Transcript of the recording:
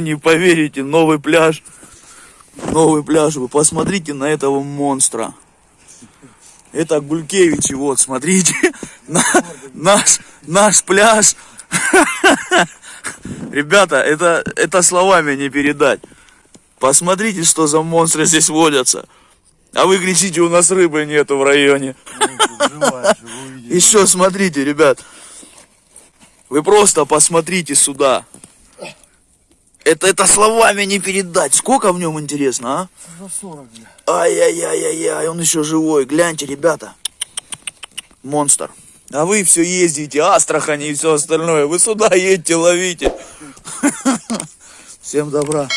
Не поверите, новый пляж. Новый пляж. Вы посмотрите на этого монстра. Это Гулькевичи, вот, смотрите. На- наш, наш пляж. Ребята, это, это словами не передать. Посмотрите, что за монстры здесь водятся. А вы кричите, у нас рыбы нету в районе. Еще смотрите, ребят. Вы просто посмотрите сюда. Это, это словами не передать. Сколько в нем интересно, а? Ай-яй-яй-яй-яй, он еще живой. Гляньте, ребята. Монстр. А вы все ездите, Астрахани и все остальное. Вы сюда едьте, ловите. Всем добра.